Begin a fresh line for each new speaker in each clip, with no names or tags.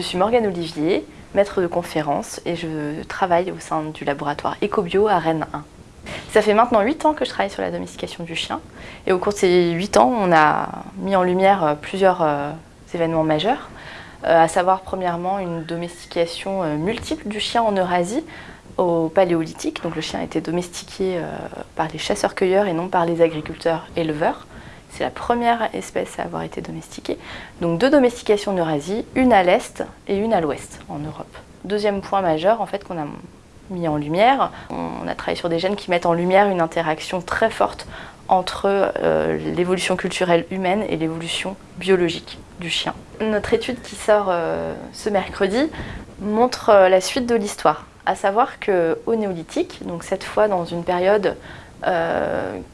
Je suis Morgane Olivier, maître de conférence et je travaille au sein du laboratoire EcoBio à Rennes 1. Ça fait maintenant 8 ans que je travaille sur la domestication du chien et au cours de ces 8 ans, on a mis en lumière plusieurs euh, événements majeurs, euh, à savoir premièrement une domestication euh, multiple du chien en Eurasie au paléolithique. Donc le chien été domestiqué par les chasseurs-cueilleurs et non par les agriculteurs-éleveurs. C'est la première espèce à avoir été domestiquée. Donc deux domestications en Eurasie, une à l'est et une à l'ouest en Europe. Deuxième point majeur en fait qu'on a mis en lumière, on a travaillé sur des gènes qui mettent en lumière une interaction très forte entre euh, l'évolution culturelle humaine et l'évolution biologique du chien. Notre étude qui sort euh, ce mercredi montre euh, la suite de l'histoire, à savoir qu'au néolithique, donc cette fois dans une période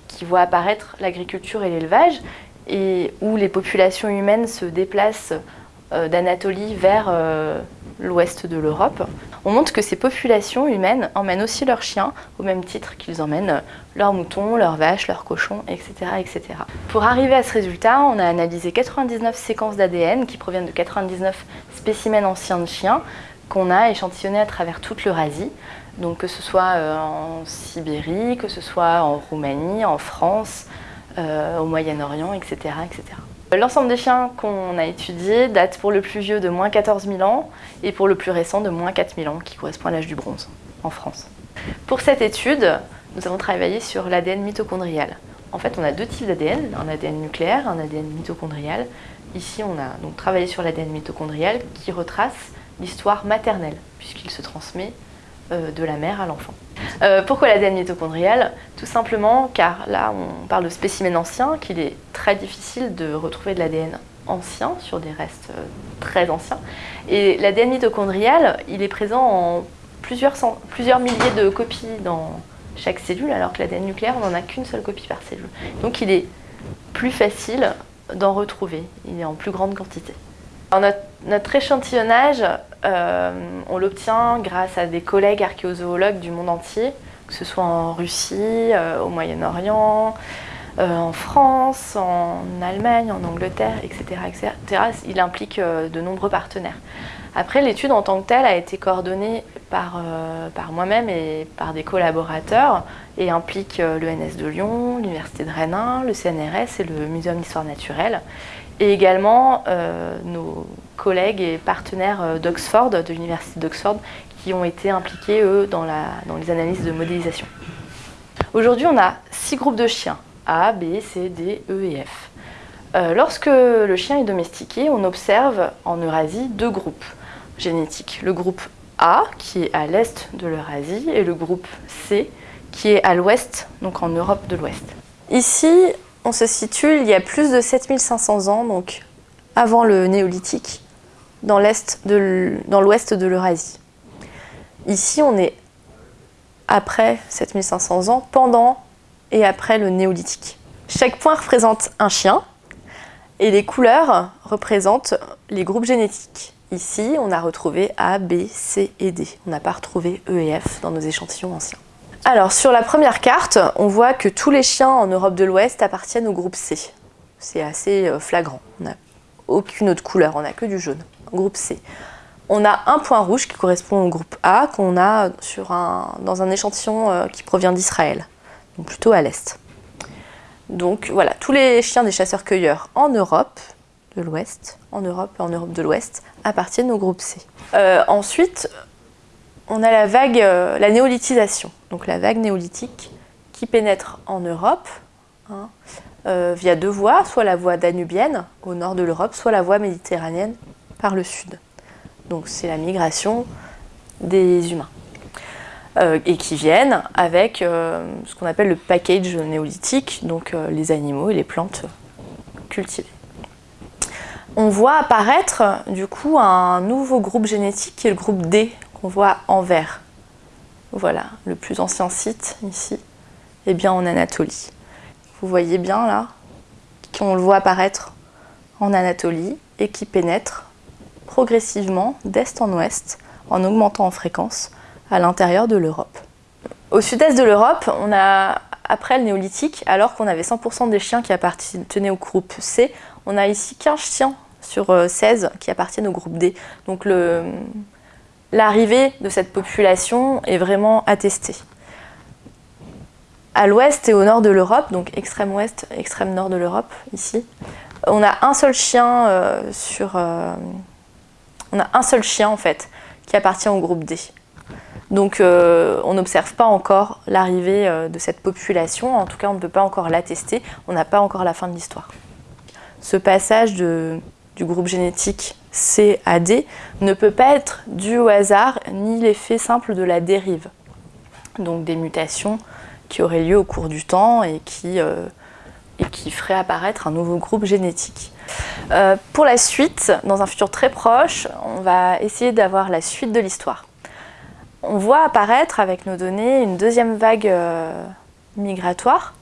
qui voit apparaître l'agriculture et l'élevage, et où les populations humaines se déplacent euh, d'Anatolie vers euh, l'ouest de l'Europe, on montre que ces populations humaines emmènent aussi leurs chiens au même titre qu'ils emmènent leurs moutons, leurs vaches, leurs cochons, etc., etc. Pour arriver à ce résultat, on a analysé 99 séquences d'ADN qui proviennent de 99 spécimens anciens de chiens qu'on a échantillonnés à travers toute l'Eurasie donc que ce soit euh, en Sibérie, que ce soit en Roumanie, en France, euh, au Moyen-Orient, etc. etc. L'ensemble des chiens qu'on a étudiés date pour le plus vieux de moins 14 000 ans et pour le plus récent de moins 4 000 ans, qui correspond à l'âge du bronze en France. Pour cette étude, nous avons travaillé sur l'ADN mitochondrial. En fait, on a deux types d'ADN, un ADN nucléaire, un ADN mitochondrial. Ici, on a donc travaillé sur l'ADN mitochondrial qui retrace l'histoire maternelle, puisqu'il se transmet de la mère à l'enfant. Euh, pourquoi l'ADN mitochondrial Tout simplement car là on parle de spécimens anciens, qu'il est très difficile de retrouver de l'ADN ancien sur des restes euh, très anciens. Et l'ADN mitochondrial, il est présent en plusieurs, plusieurs milliers de copies dans chaque cellule, alors que l'ADN nucléaire, on n'en a qu'une seule copie par cellule. Donc il est plus facile d'en retrouver, il est en plus grande quantité. Notre, échantillonnage, euh, on l'obtient grâce à des collègues archéozoologues du monde entier, que ce soit en Russie, euh, au Moyen-Orient, euh, en France, en Allemagne, en Angleterre, etc. Il implique de nombreux partenaires. Après, l'étude en tant que telle a été coordonnée par, par moi-même et par des collaborateurs et implique l'ENS de Lyon, l'Université de Rennes, le CNRS et le Muséum d'histoire naturelle et également euh, nos collègues et partenaires euh, d'Oxford, de l'université d'Oxford, qui ont été impliqués, eux, dans, les analyses de modélisation. Aujourd'hui, on a six groupes de chiens, A, B, C, D, E et F. Euh, lorsque le chien est domestiqué, on observe en Eurasie deux groupes génétiques. Le groupe A, qui est à l'est de l'Eurasie, et le groupe C, qui est à l'ouest, donc en Europe de l'Ouest. Ici, on se situe il y a plus de 7500 ans, donc avant le néolithique, dans l'ouest de l'Eurasie. Ici, on est après 7500 ans, pendant et après le néolithique. Chaque point représente un chien et les couleurs représentent les groupes génétiques. Ici, on a retrouvé A, B, C et D. On n'a pas retrouvé E et F dans nos échantillons anciens. Alors, sur la première carte, on voit que tous les chiens en Europe de l'Ouest appartiennent au groupe C. C'est assez euh, flagrant. On n'a aucune autre couleur, on n'a que du jaune. Groupe C. On a un point rouge qui correspond au groupe A qu'on a dans un échantillon euh, qui provient d'Israël, donc plutôt à l'est. Donc voilà, tous les chiens des chasseurs-cueilleurs en Europe de l'Ouest, en Europe et en Europe de l'Ouest, appartiennent au groupe C. Euh, ensuite, on a la vague, euh, la néolithisation, donc la vague néolithique qui pénètre en Europe hein, euh, via deux voies, soit la voie danubienne au nord de l'Europe, soit la voie méditerranéenne par le sud. Donc c'est la migration des humains. Euh, et qui viennent avec ce qu'on appelle le package néolithique, donc les animaux et les plantes cultivées. On voit apparaître du coup un nouveau groupe génétique qui est le groupe D, voit en vert. Voilà, le plus ancien site ici, est bien en Anatolie. Vous voyez bien là qu'on le voit apparaître en Anatolie et qui pénètre progressivement d'est en ouest en augmentant en fréquence à l'intérieur de l'Europe. Au sud-est de l'Europe, on a, après le néolithique, alors qu'on avait 100% des chiens qui appartenaient au groupe C, on a ici 15 chiens sur 16 qui appartiennent au groupe D. Donc l'arrivée de cette population est vraiment attestée. À l'ouest et au nord de l'Europe, donc extrême ouest, extrême nord de l'Europe, ici, on a un seul chien sur... on a un seul chien en fait qui appartient au groupe D. Donc euh, on n'observe pas encore l'arrivée euh, de cette population, en tout cas on ne peut pas encore l'attester, on n'a pas encore la fin de l'histoire. Ce passage du groupe génétique C à D ne peut pas être dû au hasard ni l'effet simple de la dérive. Donc des mutations qui auraient lieu au cours du temps et qui, euh, feraient apparaître un nouveau groupe génétique. pour la suite, dans un futur très proche, on va essayer d'avoir la suite de l'histoire on voit apparaître avec nos données une deuxième vague euh, migratoire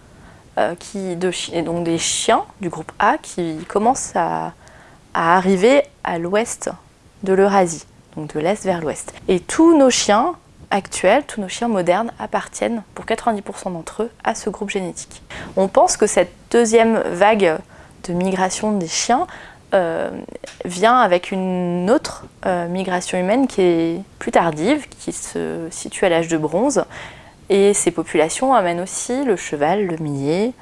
euh, qui, et donc des chiens du groupe A qui commencent à, arriver à l'ouest de l'Eurasie, donc de l'est vers l'ouest. Et tous nos chiens actuels, tous nos chiens modernes appartiennent pour 90% d'entre eux à ce groupe génétique. On pense que cette deuxième vague de migration des chiens euh, vient avec une autre euh, migration humaine qui est plus tardive, qui se situe à l'âge de bronze. Et ces populations amènent aussi le cheval, le millet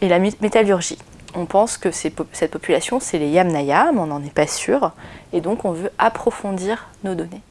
et la métallurgie. On pense que cette population, c'est les Yamnaya, mais on n'en est pas sûr. Et donc, on veut approfondir nos données.